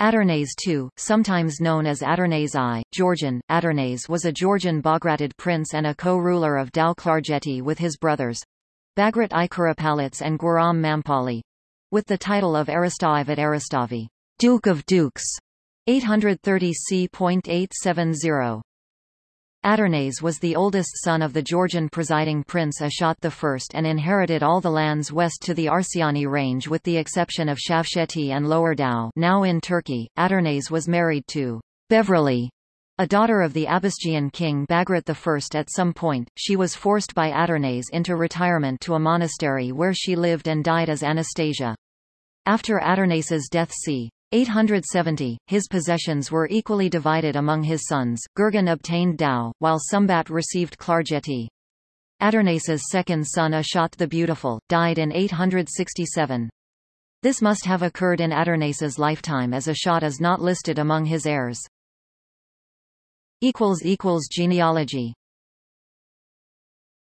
Adarnase II, sometimes known as Adarnase I, Georgian, Adarnase was a Georgian Bagratid prince and a co-ruler of Tao-Klarjeti with his brothers Bagrat I and Guram Mampali with the title of eristavt-eristavi, Duke of Dukes, 830 c.870. Adarnase was the oldest son of the Georgian presiding prince Ashot I and inherited all the lands west to the Arsiani range with the exception of Shavsheti and Lower Tao now in Turkey. Adarnase was married to Bevreli, a daughter of the Abasgian king Bagrat I. At some point, she was forced by Adarnase into retirement to a monastery where she lived and died as Anastasia. After Adarnase's death c. 870, his possessions were equally divided among his sons. Gurgen obtained Tao, while Sumbat received Klarjeti. Adarnase's second son Ashot the Beautiful, died in 867. This must have occurred in Adarnase's lifetime as Ashot is not listed among his heirs. Genealogy